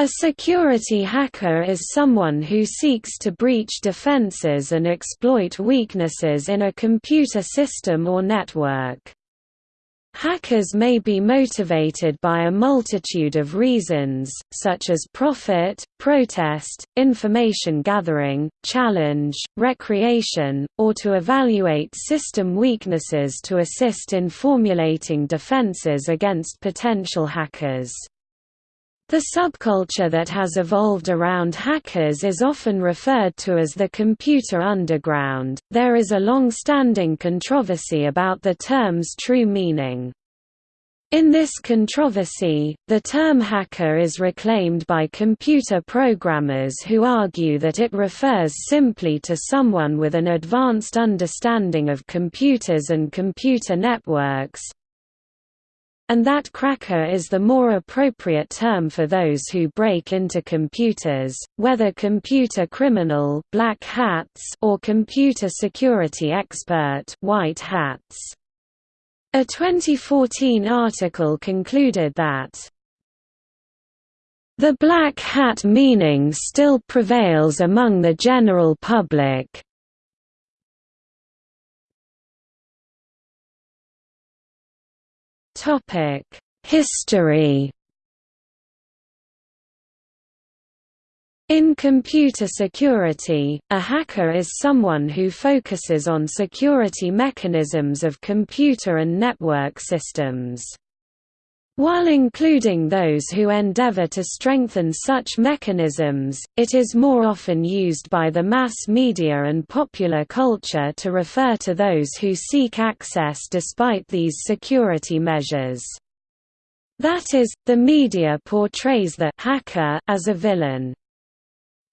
A security hacker is someone who seeks to breach defenses and exploit weaknesses in a computer system or network. Hackers may be motivated by a multitude of reasons, such as profit, protest, information gathering, challenge, recreation, or to evaluate system weaknesses to assist in formulating defenses against potential hackers. The subculture that has evolved around hackers is often referred to as the computer underground. There is a long-standing controversy about the term's true meaning. In this controversy, the term hacker is reclaimed by computer programmers who argue that it refers simply to someone with an advanced understanding of computers and computer networks, and that cracker is the more appropriate term for those who break into computers, whether computer criminal black hats or computer security expert white hats. A 2014 article concluded that the black hat meaning still prevails among the general public, History In computer security, a hacker is someone who focuses on security mechanisms of computer and network systems. While including those who endeavor to strengthen such mechanisms, it is more often used by the mass media and popular culture to refer to those who seek access despite these security measures. That is, the media portrays the hacker as a villain.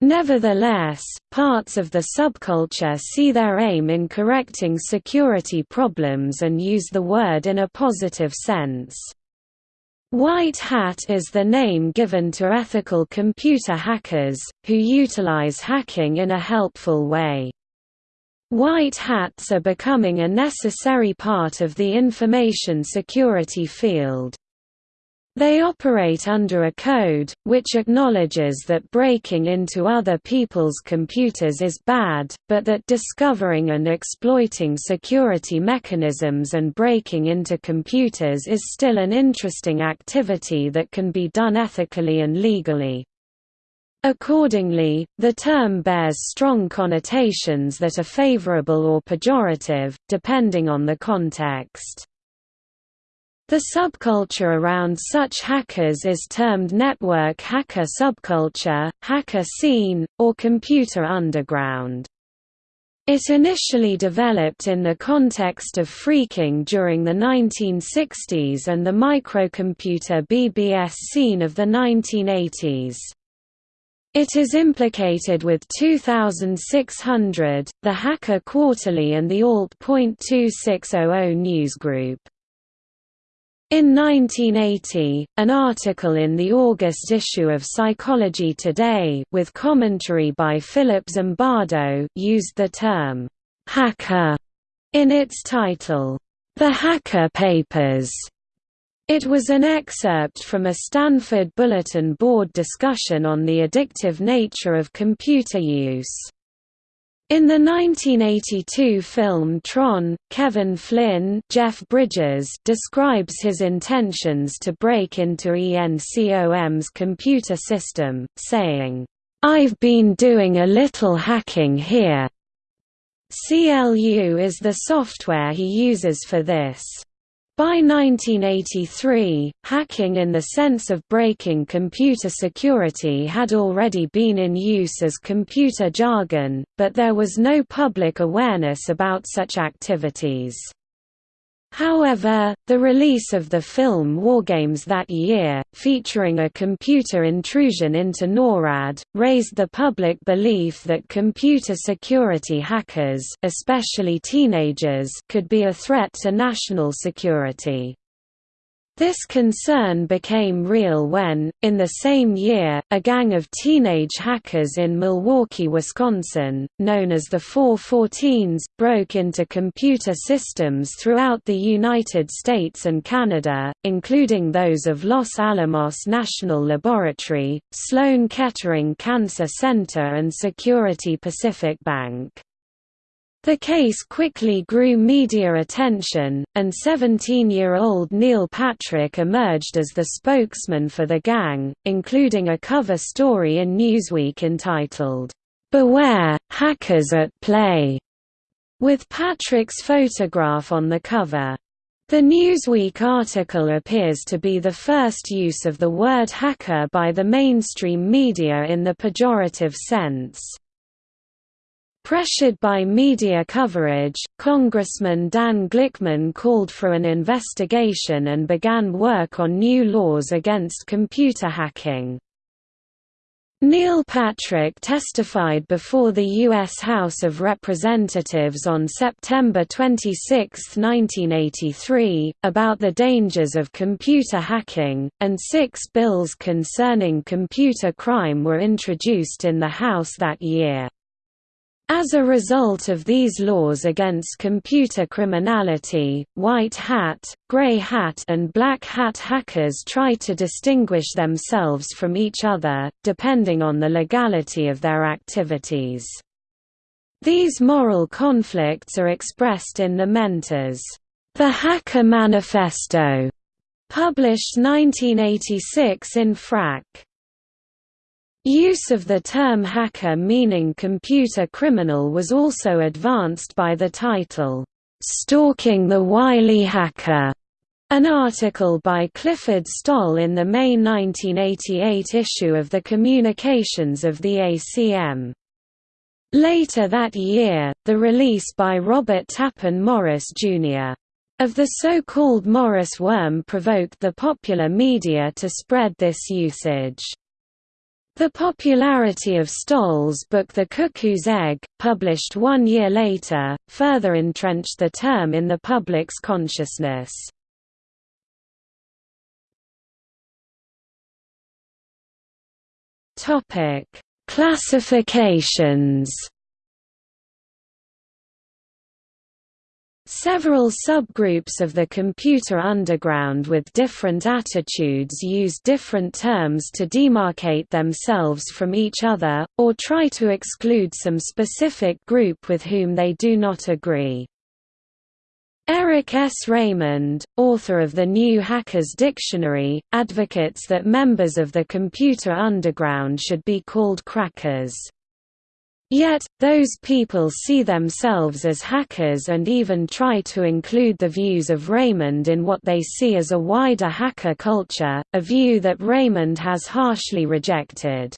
Nevertheless, parts of the subculture see their aim in correcting security problems and use the word in a positive sense. White hat is the name given to ethical computer hackers, who utilize hacking in a helpful way. White hats are becoming a necessary part of the information security field. They operate under a code, which acknowledges that breaking into other people's computers is bad, but that discovering and exploiting security mechanisms and breaking into computers is still an interesting activity that can be done ethically and legally. Accordingly, the term bears strong connotations that are favorable or pejorative, depending on the context. The subculture around such hackers is termed network hacker subculture, hacker scene, or computer underground. It initially developed in the context of phreaking during the 1960s and the microcomputer BBS scene of the 1980s. It is implicated with 2600, the Hacker Quarterly and the Alt.2600 newsgroup. In 1980, an article in the August issue of Psychology Today with commentary by Philip Zimbardo used the term, "'hacker' in its title, "'The Hacker Papers' It was an excerpt from a Stanford Bulletin Board discussion on the addictive nature of computer use. In the 1982 film Tron, Kevin Flynn Jeff Bridges describes his intentions to break into ENCOM's computer system, saying, "'I've been doing a little hacking here." CLU is the software he uses for this. By 1983, hacking in the sense of breaking computer security had already been in use as computer jargon, but there was no public awareness about such activities. However, the release of the film Wargames that year, featuring a computer intrusion into NORAD, raised the public belief that computer security hackers especially teenagers could be a threat to national security. This concern became real when, in the same year, a gang of teenage hackers in Milwaukee, Wisconsin, known as the 414s, broke into computer systems throughout the United States and Canada, including those of Los Alamos National Laboratory, Sloan Kettering Cancer Center and Security Pacific Bank. The case quickly grew media attention, and 17-year-old Neal Patrick emerged as the spokesman for the gang, including a cover story in Newsweek entitled, "'Beware, Hackers at Play' with Patrick's photograph on the cover. The Newsweek article appears to be the first use of the word hacker by the mainstream media in the pejorative sense. Pressured by media coverage, Congressman Dan Glickman called for an investigation and began work on new laws against computer hacking. Neal Patrick testified before the U.S. House of Representatives on September 26, 1983, about the dangers of computer hacking, and six bills concerning computer crime were introduced in the House that year. As a result of these laws against computer criminality, white hat, grey hat and black hat hackers try to distinguish themselves from each other, depending on the legality of their activities. These moral conflicts are expressed in the Mentors, The Hacker Manifesto, published 1986 in Phrack. Use of the term hacker meaning computer criminal was also advanced by the title, "'Stalking the Wily Hacker' An article by Clifford Stoll in the May 1988 issue of the Communications of the ACM. Later that year, the release by Robert Tappan Morris, Jr. of the so-called Morris worm provoked the popular media to spread this usage. The popularity of Stoll's book The Cuckoo's Egg, published one year later, further entrenched the term in the public's consciousness. Classifications Several subgroups of the computer underground with different attitudes use different terms to demarcate themselves from each other, or try to exclude some specific group with whom they do not agree. Eric S. Raymond, author of the New Hackers Dictionary, advocates that members of the computer underground should be called crackers. Yet, those people see themselves as hackers and even try to include the views of Raymond in what they see as a wider hacker culture, a view that Raymond has harshly rejected.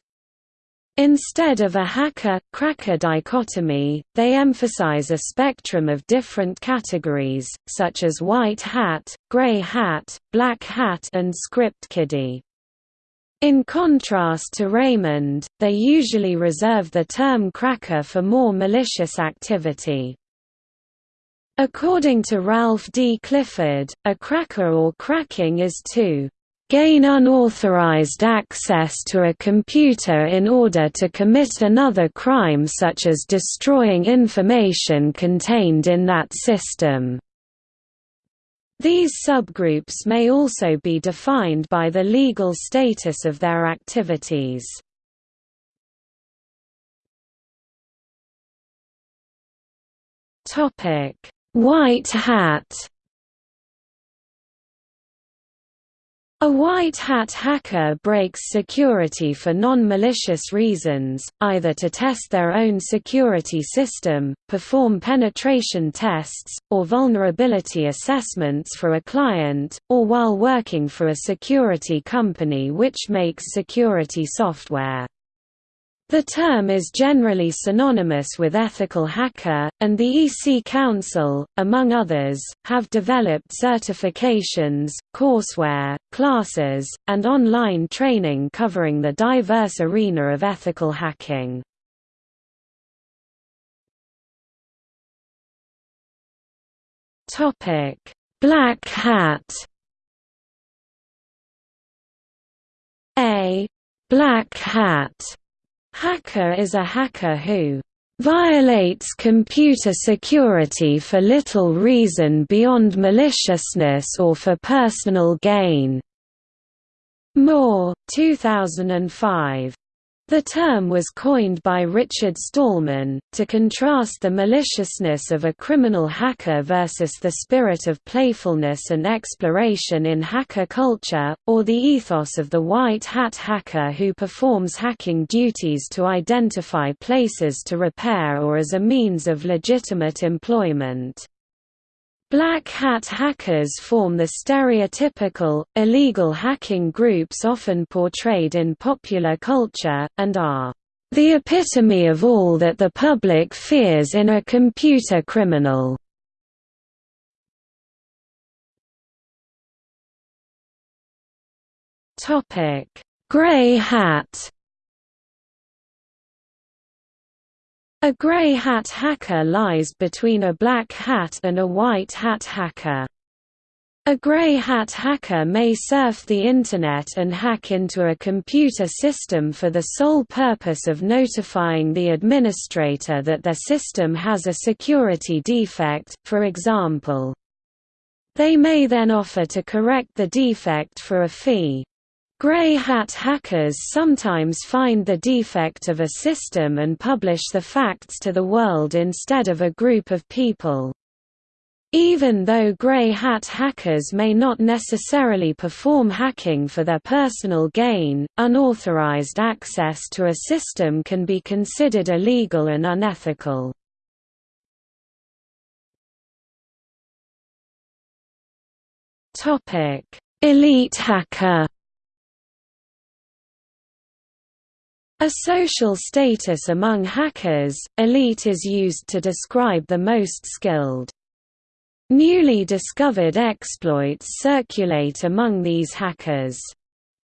Instead of a hacker-cracker dichotomy, they emphasize a spectrum of different categories, such as white hat, gray hat, black hat and script kiddie. In contrast to Raymond, they usually reserve the term cracker for more malicious activity. According to Ralph D. Clifford, a cracker or cracking is to gain unauthorized access to a computer in order to commit another crime such as destroying information contained in that system. These subgroups may also be defined by the legal status of their activities. White hat A white hat hacker breaks security for non-malicious reasons, either to test their own security system, perform penetration tests, or vulnerability assessments for a client, or while working for a security company which makes security software. The term is generally synonymous with ethical hacker, and the EC Council, among others, have developed certifications, courseware, classes, and online training covering the diverse arena of ethical hacking. Black hat A black hat hacker is a hacker who violates computer security for little reason beyond maliciousness or for personal gain. Moore, 2005. The term was coined by Richard Stallman, to contrast the maliciousness of a criminal hacker versus the spirit of playfulness and exploration in hacker culture, or the ethos of the white hat hacker who performs hacking duties to identify places to repair or as a means of legitimate employment. Black hat hackers form the stereotypical, illegal hacking groups often portrayed in popular culture, and are the epitome of all that the public fears in a computer criminal. Grey hat A grey hat hacker lies between a black hat and a white hat hacker. A grey hat hacker may surf the Internet and hack into a computer system for the sole purpose of notifying the administrator that their system has a security defect, for example. They may then offer to correct the defect for a fee. Grey hat hackers sometimes find the defect of a system and publish the facts to the world instead of a group of people. Even though grey hat hackers may not necessarily perform hacking for their personal gain, unauthorized access to a system can be considered illegal and unethical. Elite hacker A social status among hackers, elite is used to describe the most skilled. Newly discovered exploits circulate among these hackers.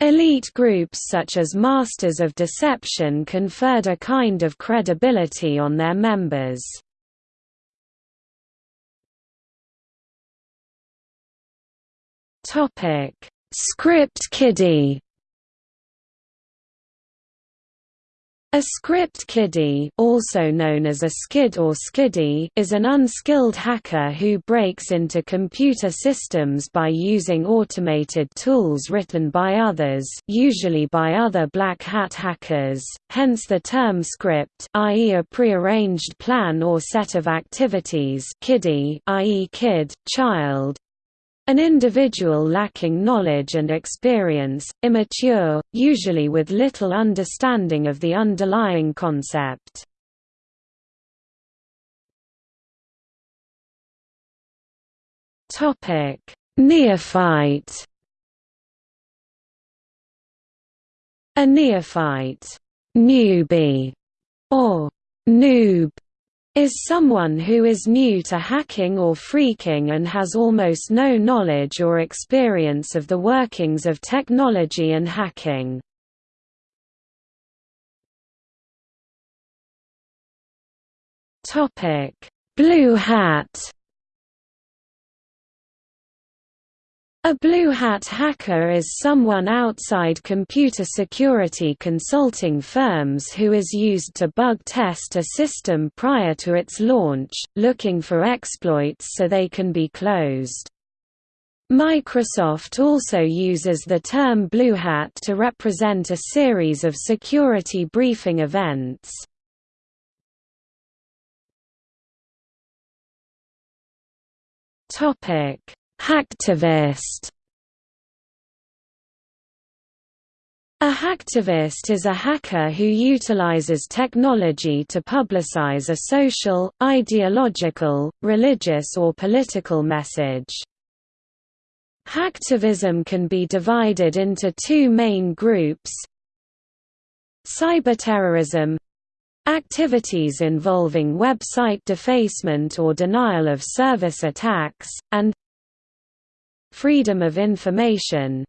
Elite groups such as Masters of Deception conferred a kind of credibility on their members. Script kiddie A script kiddie also known as a skid or skiddy is an unskilled hacker who breaks into computer systems by using automated tools written by others usually by other black hat hackers, hence the term script i.e. a prearranged plan or set of activities kiddie i.e. kid, child, an individual lacking knowledge and experience, immature, usually with little understanding of the underlying concept. Neophyte A neophyte newbie, or noob is someone who is new to hacking or phreaking and has almost no knowledge or experience of the workings of technology and hacking. Blue hat A blue hat hacker is someone outside computer security consulting firms who is used to bug test a system prior to its launch, looking for exploits so they can be closed. Microsoft also uses the term Blue Hat to represent a series of security briefing events. Topic Hacktivist A hacktivist is a hacker who utilizes technology to publicize a social, ideological, religious or political message. Hacktivism can be divided into two main groups Cyberterrorism activities involving website defacement or denial of service attacks, and freedom of information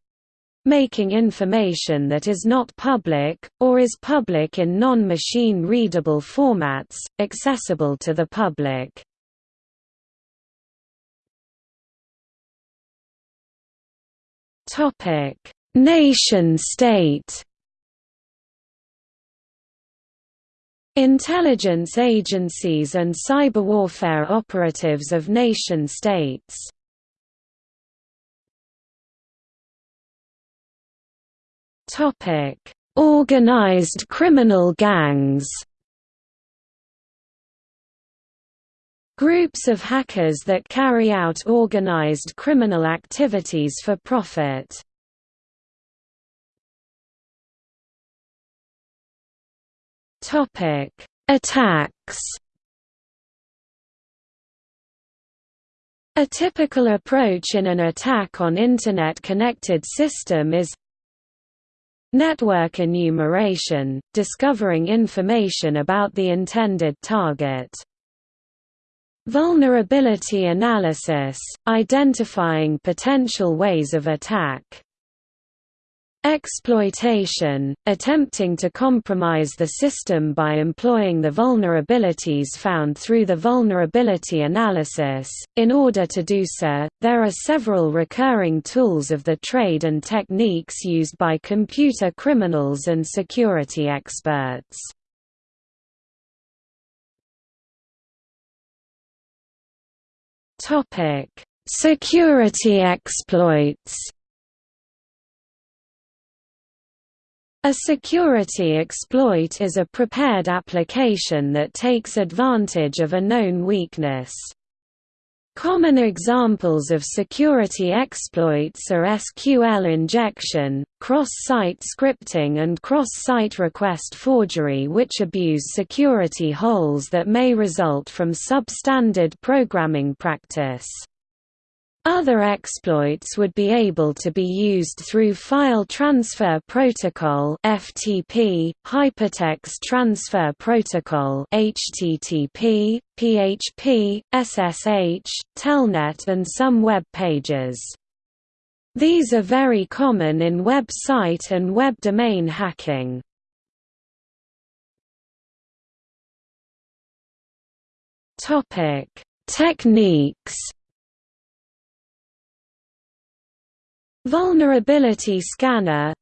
making information that is not public, or is public in non-machine readable formats, accessible to the public. Nation-state Intelligence agencies and cyber warfare operatives of nation-states Organized criminal gangs Groups of hackers that carry out organized criminal activities for profit. Topic: Attacks. A typical approach in an attack on Internet-connected system is Network enumeration, discovering information about the intended target. Vulnerability analysis, identifying potential ways of attack. Exploitation, attempting to compromise the system by employing the vulnerabilities found through the vulnerability analysis. In order to do so, there are several recurring tools of the trade and techniques used by computer criminals and security experts. Topic: Security exploits. A security exploit is a prepared application that takes advantage of a known weakness. Common examples of security exploits are SQL injection, cross-site scripting and cross-site request forgery which abuse security holes that may result from substandard programming practice. Other exploits would be able to be used through File Transfer Protocol (FTP), Hypertext Transfer Protocol (HTTP), PHP, SSH, Telnet and some web pages. These are very common in website and web domain hacking. Topic: Techniques Vulnerability scanner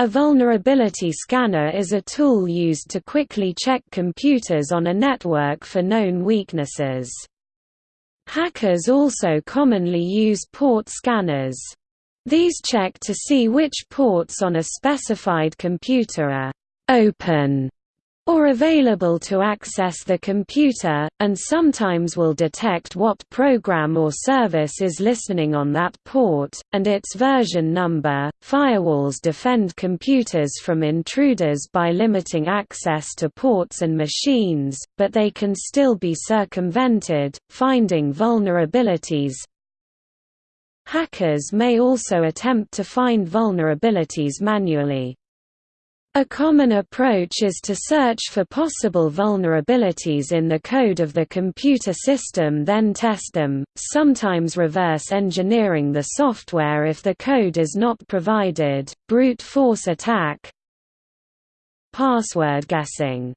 A vulnerability scanner is a tool used to quickly check computers on a network for known weaknesses. Hackers also commonly use port scanners. These check to see which ports on a specified computer are «open» or available to access the computer, and sometimes will detect what program or service is listening on that port, and its version number. Firewalls defend computers from intruders by limiting access to ports and machines, but they can still be circumvented, finding vulnerabilities. Hackers may also attempt to find vulnerabilities manually. A common approach is to search for possible vulnerabilities in the code of the computer system then test them, sometimes reverse engineering the software if the code is not provided. Brute force attack Password guessing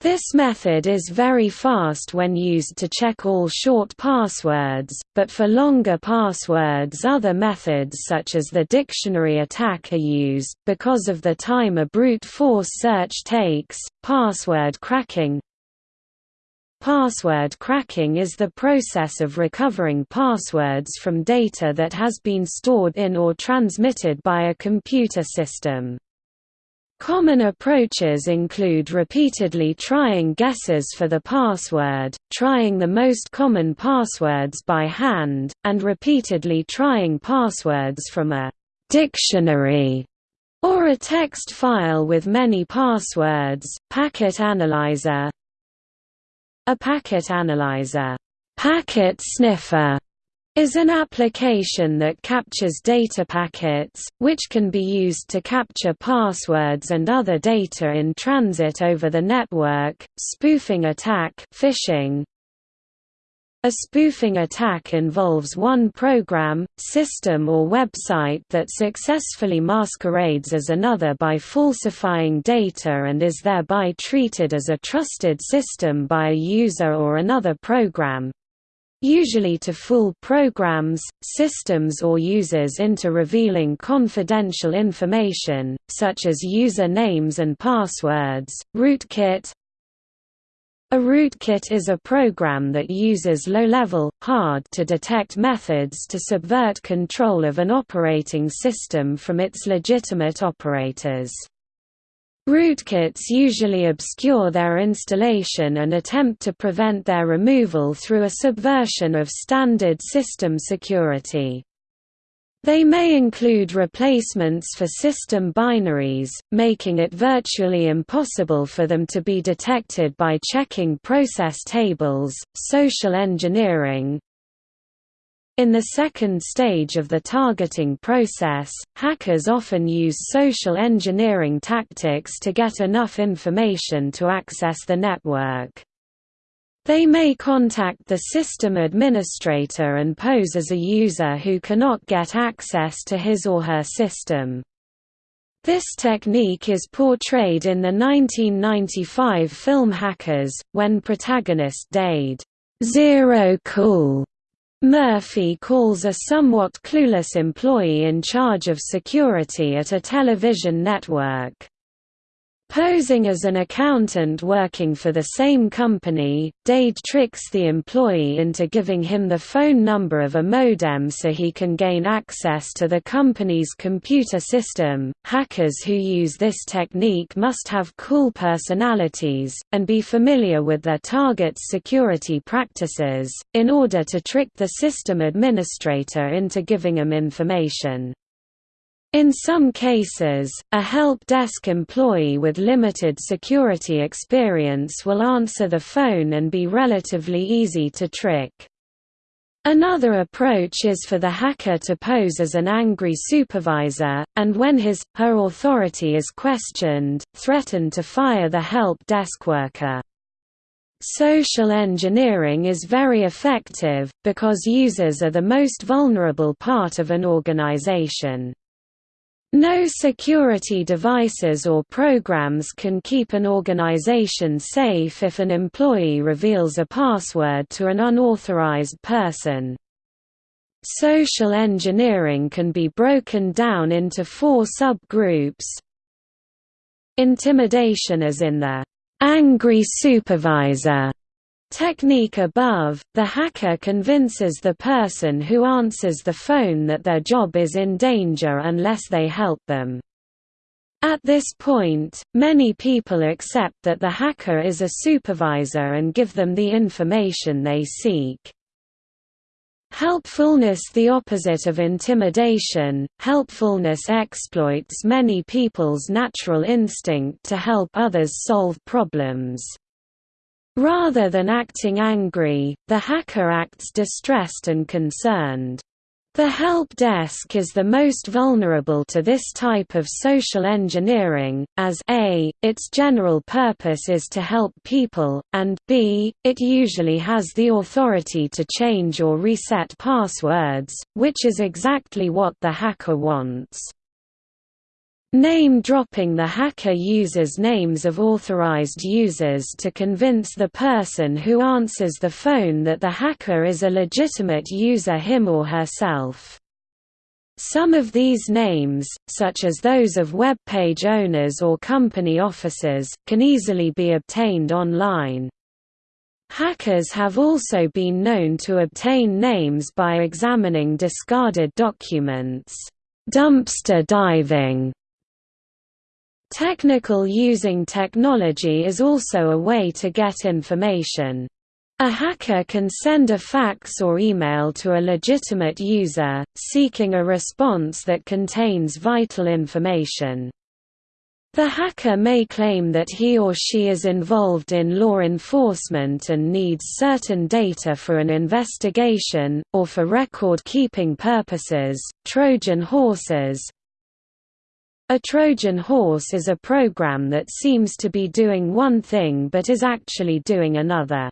this method is very fast when used to check all short passwords, but for longer passwords other methods such as the dictionary attack are used, because of the time a brute force search takes. Password cracking Password cracking is the process of recovering passwords from data that has been stored in or transmitted by a computer system. Common approaches include repeatedly trying guesses for the password, trying the most common passwords by hand, and repeatedly trying passwords from a dictionary or a text file with many passwords. Packet analyzer A packet analyzer packet sniffer is an application that captures data packets, which can be used to capture passwords and other data in transit over the network. Spoofing attack phishing. A spoofing attack involves one program, system or website that successfully masquerades as another by falsifying data and is thereby treated as a trusted system by a user or another program, usually to fool programs, systems or users into revealing confidential information, such as user names and passwords. Rootkit A rootkit is a program that uses low-level, hard-to-detect methods to subvert control of an operating system from its legitimate operators. Rootkits usually obscure their installation and attempt to prevent their removal through a subversion of standard system security. They may include replacements for system binaries, making it virtually impossible for them to be detected by checking process tables, social engineering, in the second stage of the targeting process, hackers often use social engineering tactics to get enough information to access the network. They may contact the system administrator and pose as a user who cannot get access to his or her system. This technique is portrayed in the 1995 film Hackers, when protagonist Dade Zero Cool Murphy calls a somewhat clueless employee in charge of security at a television network. Posing as an accountant working for the same company, Dade tricks the employee into giving him the phone number of a modem so he can gain access to the company's computer system. Hackers who use this technique must have cool personalities, and be familiar with their target's security practices, in order to trick the system administrator into giving them information. In some cases, a help desk employee with limited security experience will answer the phone and be relatively easy to trick. Another approach is for the hacker to pose as an angry supervisor, and when his, her authority is questioned, threaten to fire the help desk worker. Social engineering is very effective, because users are the most vulnerable part of an organization. No security devices or programs can keep an organization safe if an employee reveals a password to an unauthorized person. Social engineering can be broken down into four subgroups. Intimidation as in the angry supervisor technique above, the hacker convinces the person who answers the phone that their job is in danger unless they help them. At this point, many people accept that the hacker is a supervisor and give them the information they seek. Helpfulness The opposite of intimidation, helpfulness exploits many people's natural instinct to help others solve problems. Rather than acting angry, the hacker acts distressed and concerned. The help desk is the most vulnerable to this type of social engineering, as a, its general purpose is to help people, and b, it usually has the authority to change or reset passwords, which is exactly what the hacker wants. Name-dropping The hacker uses names of authorized users to convince the person who answers the phone that the hacker is a legitimate user him or herself. Some of these names, such as those of web page owners or company officers, can easily be obtained online. Hackers have also been known to obtain names by examining discarded documents. Dumpster diving Technical using technology is also a way to get information. A hacker can send a fax or email to a legitimate user, seeking a response that contains vital information. The hacker may claim that he or she is involved in law enforcement and needs certain data for an investigation, or for record-keeping purposes. Trojan horses, a Trojan horse is a program that seems to be doing one thing but is actually doing another.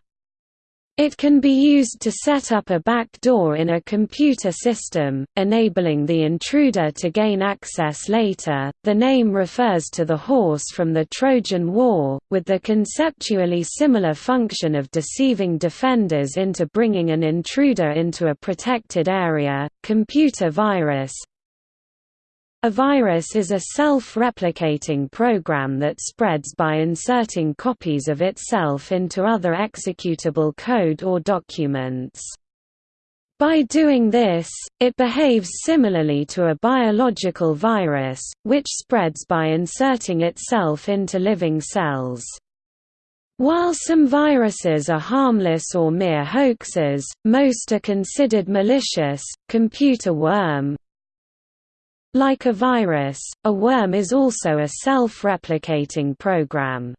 It can be used to set up a backdoor in a computer system, enabling the intruder to gain access later. The name refers to the horse from the Trojan War, with the conceptually similar function of deceiving defenders into bringing an intruder into a protected area. Computer virus a virus is a self-replicating program that spreads by inserting copies of itself into other executable code or documents. By doing this, it behaves similarly to a biological virus, which spreads by inserting itself into living cells. While some viruses are harmless or mere hoaxes, most are considered malicious. Computer worm, like a virus, a worm is also a self-replicating program.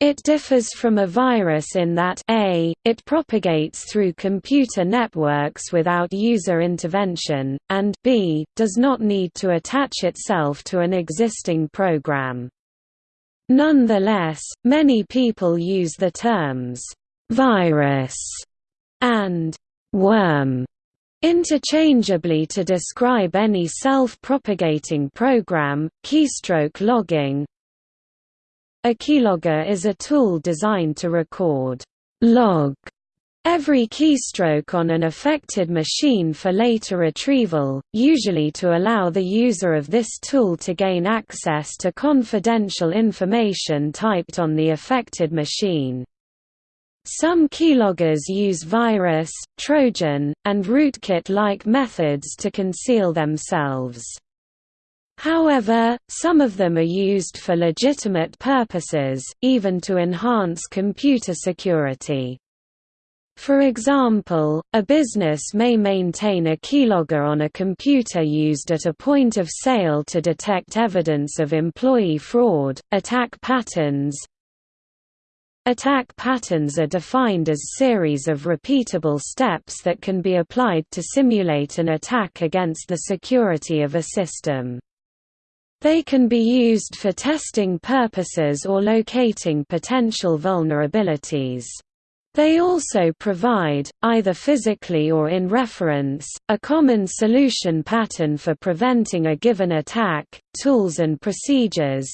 It differs from a virus in that a, it propagates through computer networks without user intervention, and b, does not need to attach itself to an existing program. Nonetheless, many people use the terms «virus» and «worm» interchangeably to describe any self-propagating program. Keystroke logging A keylogger is a tool designed to record log every keystroke on an affected machine for later retrieval, usually to allow the user of this tool to gain access to confidential information typed on the affected machine. Some keyloggers use virus, Trojan, and rootkit-like methods to conceal themselves. However, some of them are used for legitimate purposes, even to enhance computer security. For example, a business may maintain a keylogger on a computer used at a point of sale to detect evidence of employee fraud, attack patterns, Attack patterns are defined as series of repeatable steps that can be applied to simulate an attack against the security of a system. They can be used for testing purposes or locating potential vulnerabilities. They also provide, either physically or in reference, a common solution pattern for preventing a given attack, tools and procedures,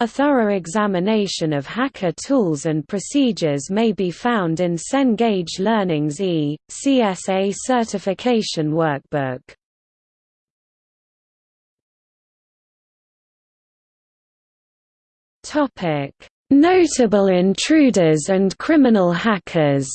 a thorough examination of hacker tools and procedures may be found in Cengage Learning's E. CSA Certification Workbook. Notable intruders and criminal hackers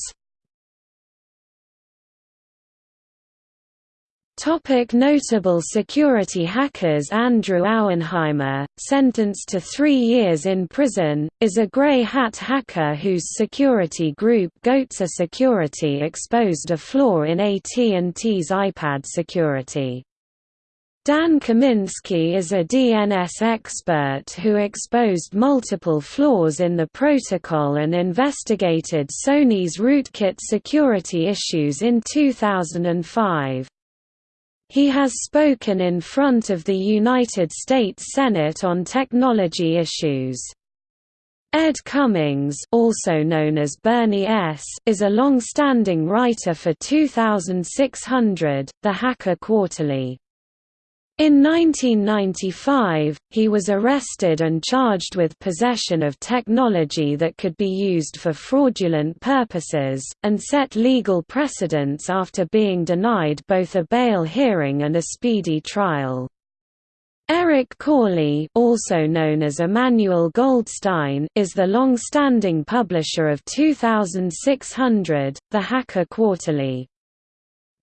Topic notable security hackers Andrew Auernheimer, sentenced to three years in prison, is a grey hat hacker whose security group Goatse Security exposed a flaw in AT&T's iPad security. Dan Kaminsky is a DNS expert who exposed multiple flaws in the protocol and investigated Sony's rootkit security issues in 2005. He has spoken in front of the United States Senate on technology issues. Ed Cummings also known as Bernie S. is a long-standing writer for 2600, The Hacker Quarterly. In 1995, he was arrested and charged with possession of technology that could be used for fraudulent purposes, and set legal precedents after being denied both a bail hearing and a speedy trial. Eric Corley also known as Emmanuel Goldstein is the long-standing publisher of 2600, The Hacker Quarterly.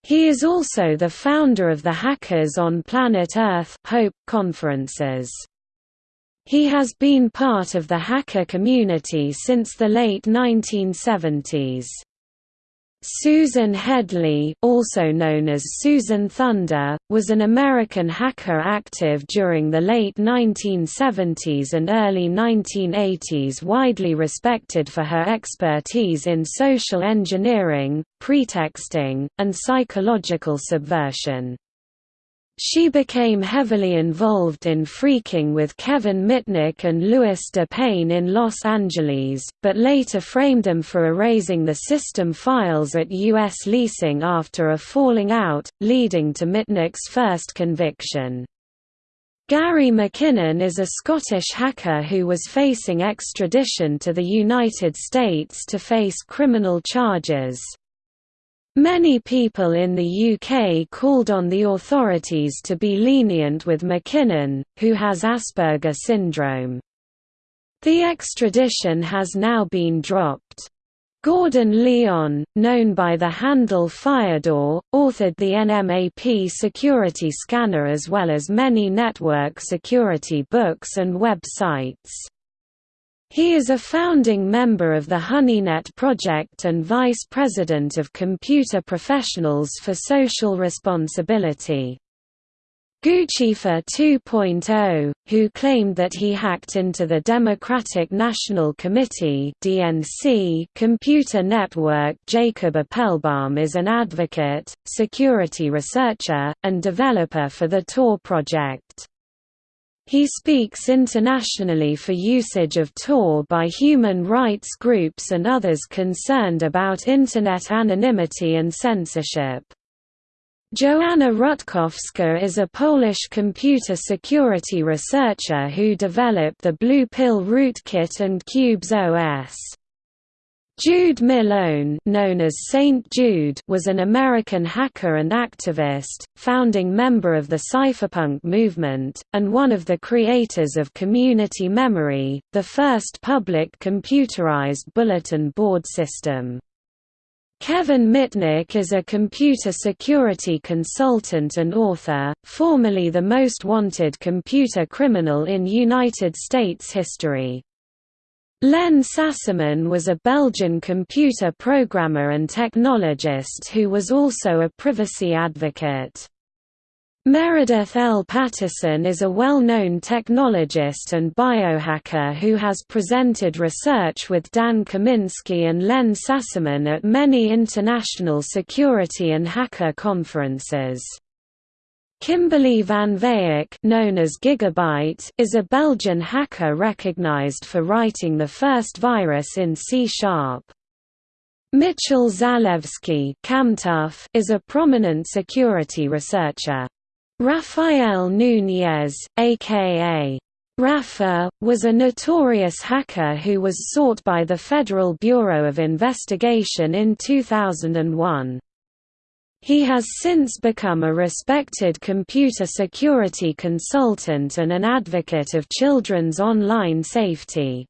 He is also the founder of the Hackers on Planet Earth Hope conferences. He has been part of the hacker community since the late 1970s. Susan Headley, also known as Susan Thunder, was an American hacker active during the late 1970s and early 1980s widely respected for her expertise in social engineering, pretexting, and psychological subversion. She became heavily involved in phreaking with Kevin Mitnick and Lewis DePayne in Los Angeles, but later framed them for erasing the system files at U.S. leasing after a falling out, leading to Mitnick's first conviction. Gary McKinnon is a Scottish hacker who was facing extradition to the United States to face criminal charges. Many people in the UK called on the authorities to be lenient with McKinnon, who has Asperger syndrome. The extradition has now been dropped. Gordon Lyon, known by the handle Fyodor, authored the NMAP security scanner as well as many network security books and websites. He is a founding member of the HoneyNet project and vice president of Computer Professionals for Social Responsibility. Guccifer 2.0, who claimed that he hacked into the Democratic National Committee (DNC) computer network. Jacob Appelbaum is an advocate, security researcher, and developer for the Tor project. He speaks internationally for usage of Tor by human rights groups and others concerned about Internet anonymity and censorship. Joanna Rutkowska is a Polish computer security researcher who developed the Blue Pill rootkit and Qubes OS. Jude Milhon known as Saint Jude was an American hacker and activist, founding member of the cypherpunk movement, and one of the creators of Community Memory, the first public computerized bulletin board system. Kevin Mitnick is a computer security consultant and author, formerly the most wanted computer criminal in United States history. Len Sassaman was a Belgian computer programmer and technologist who was also a privacy advocate. Meredith L. Patterson is a well-known technologist and biohacker who has presented research with Dan Kaminsky and Len Sassaman at many international security and hacker conferences. Kimberly Vanvaeck known as Gigabyte is a Belgian hacker recognized for writing the first virus in C-sharp. Mitchell Zalewski is a prominent security researcher. Rafael Núñez, a.k.a. Rafa, was a notorious hacker who was sought by the Federal Bureau of Investigation in 2001. He has since become a respected computer security consultant and an advocate of children's online safety.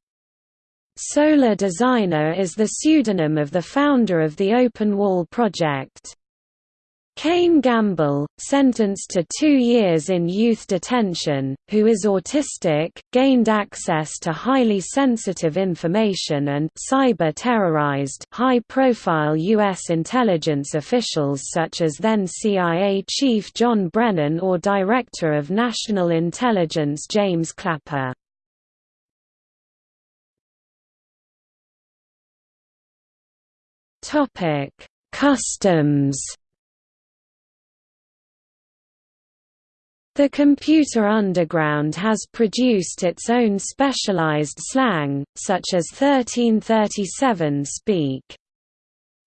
Solar Designer is the pseudonym of the founder of the OpenWall project. Kane Gamble, sentenced to two years in youth detention, who is autistic, gained access to highly sensitive information and cyber-terrorized high-profile U.S. intelligence officials such as then CIA Chief John Brennan or Director of National Intelligence James Clapper. Customs The computer underground has produced its own specialized slang, such as 1337 speak.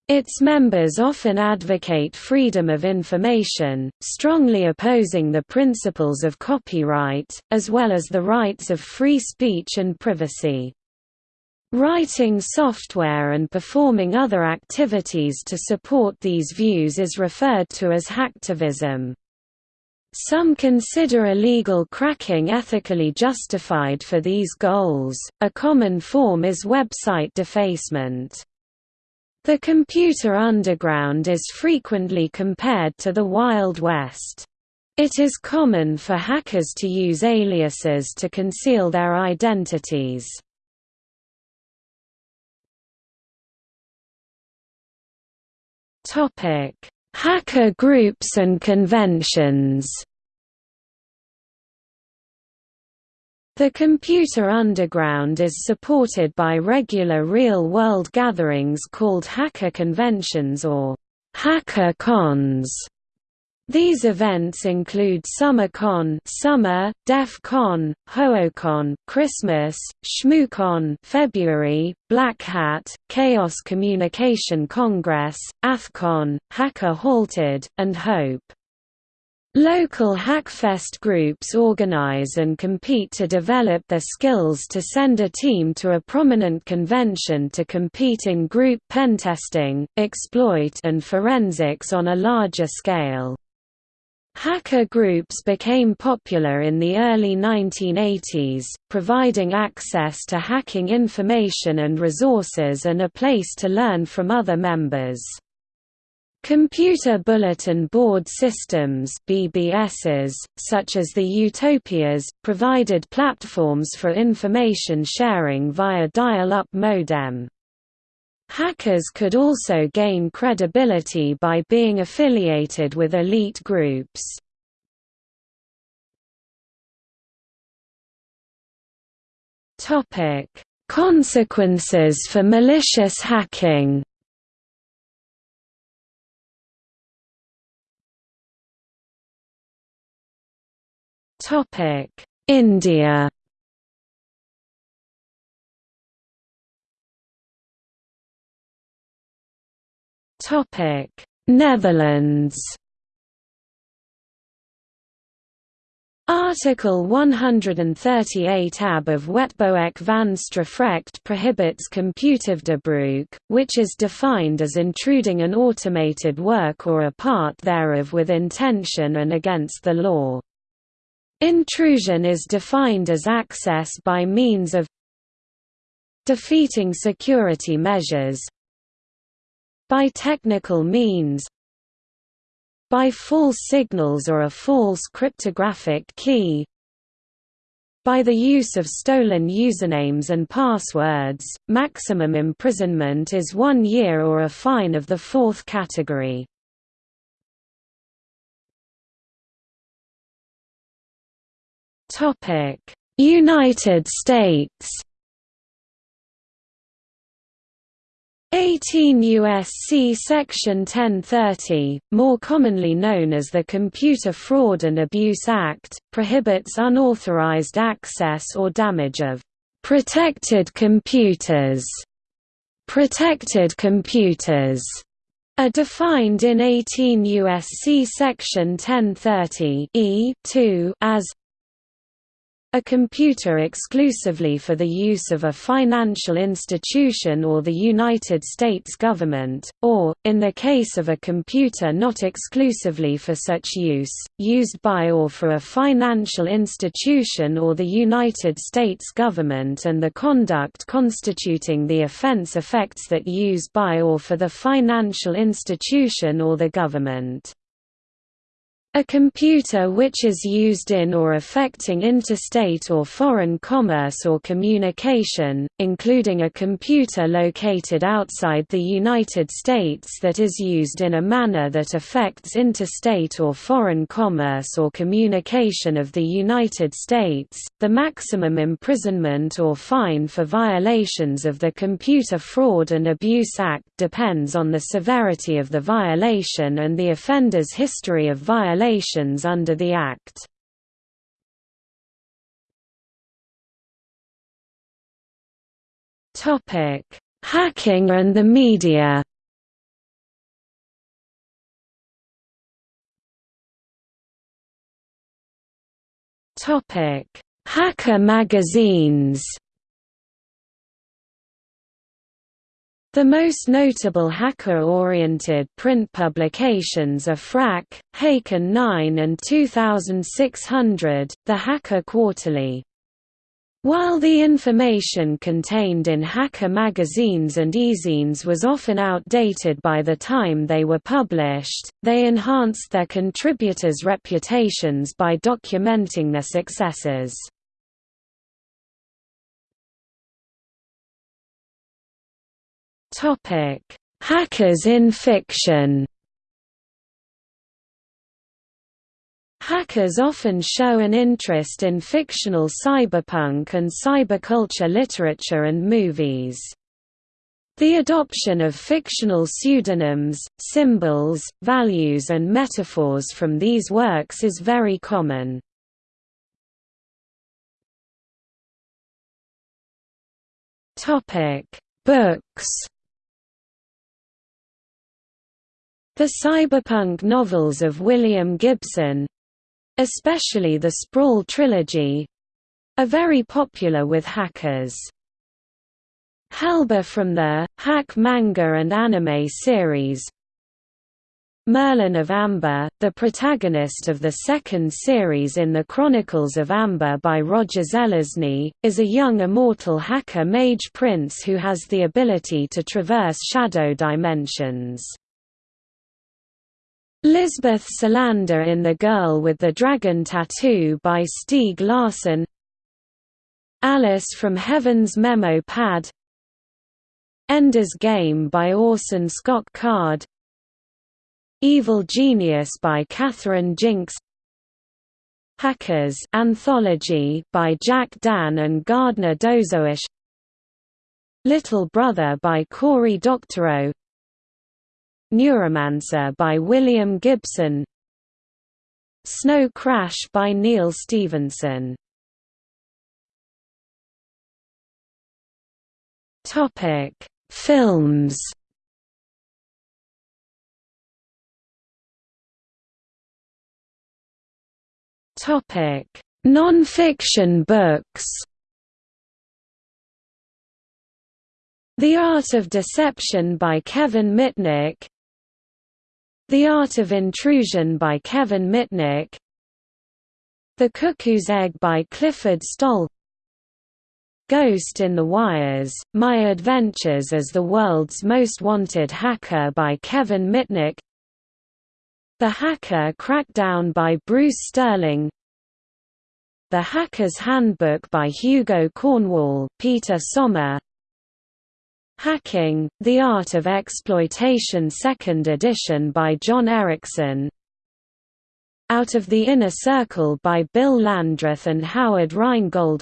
Its members often advocate freedom of information, strongly opposing the principles of copyright, as well as the rights of free speech and privacy. Writing software and performing other activities to support these views is referred to as hacktivism. Some consider illegal cracking ethically justified for these goals. A common form is website defacement. The computer underground is frequently compared to the Wild West. It is common for hackers to use aliases to conceal their identities. Topic: Hacker groups and conventions The Computer Underground is supported by regular real-world gatherings called hacker conventions or hacker cons. These events include SummerCon, Summer, DEF CON, HoHoCon, Christmas, ShmooCon, February, Black Hat, Chaos Communication Congress, AthCon, Hacker Halted, and Hope. Local Hackfest groups organize and compete to develop their skills to send a team to a prominent convention to compete in group pentesting, exploit and forensics on a larger scale. Hacker groups became popular in the early 1980s, providing access to hacking information and resources and a place to learn from other members. Computer Bulletin Board Systems BBSs, such as the Utopias, provided platforms for information sharing via dial-up modem. Hackers could also gain credibility by being affiliated with elite groups. Consequences for malicious hacking India Topic: Netherlands. Article 138 ab of Wetboek van Strafrecht prohibits computervredebreuk, which is defined as intruding an automated work or a part thereof with intention and against the law. Intrusion is defined as access by means of defeating security measures, by technical means by false signals or a false cryptographic key by the use of stolen usernames and passwords, maximum imprisonment is one year or a fine of the fourth category. United States 18 U.S.C. Section 1030, more commonly known as the Computer Fraud and Abuse Act, prohibits unauthorized access or damage of protected computers. Protected computers are defined in 18 U.S.C. Section 1030 e as a computer exclusively for the use of a financial institution or the United States government, or, in the case of a computer not exclusively for such use, used by or for a financial institution or the United States government and the conduct constituting the offense affects that use by or for the financial institution or the government. A computer which is used in or affecting interstate or foreign commerce or communication, including a computer located outside the United States that is used in a manner that affects interstate or foreign commerce or communication of the United States, the maximum imprisonment or fine for violations of the Computer Fraud and Abuse Act depends on the severity of the violation and the offender's history of violation violations under the Act. Hacking and the media. Topic: Hacker magazines The most notable hacker-oriented print publications are Phrack, Hakin9 and 2600, the Hacker Quarterly. While the information contained in hacker magazines and e-zines was often outdated by the time they were published, they enhanced their contributors' reputations by documenting their successes. Topic: Hackers in fiction. Hackers often show an interest in fictional cyberpunk and cyberculture literature and movies. The adoption of fictional pseudonyms, symbols, values and metaphors from these works is very common. Books The cyberpunk novels of William Gibson—especially the Sprawl trilogy—are very popular with hackers. Helba from the Hack manga and anime series Merlin of Amber, the protagonist of the second series in the Chronicles of Amber by Roger Zelazny, is a young immortal hacker mage prince who has the ability to traverse shadow dimensions. Lisbeth Salander in The Girl with the Dragon Tattoo by Stieg Larsson Alice from Heaven's Memo Pad. Ender's Game by Orson Scott Card. Evil Genius by Catherine Jinks. Hackers Anthology by Jack Dann and Gardner Dozois Little Brother by Cory Doctorow Neuromancer by William Gibson Snow Crash by Neal Stephenson Topic: Films. Topic: Non-fiction books. The Art of Deception by Kevin Mitnick the Art of Intrusion by Kevin Mitnick. The Cuckoo's Egg by Clifford Stoll. Ghost in the Wires, My Adventures as the World's Most Wanted Hacker by Kevin Mitnick. The Hacker Crackdown by Bruce Sterling. The Hacker's Handbook by Hugo Cornwall, Peter Sommer Hacking, The Art of Exploitation 2nd edition by Jon Erickson. Out of the Inner Circle by Bill Landreth and Howard Rheingold.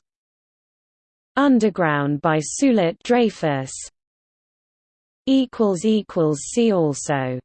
Underground by Suelette Dreyfus. See also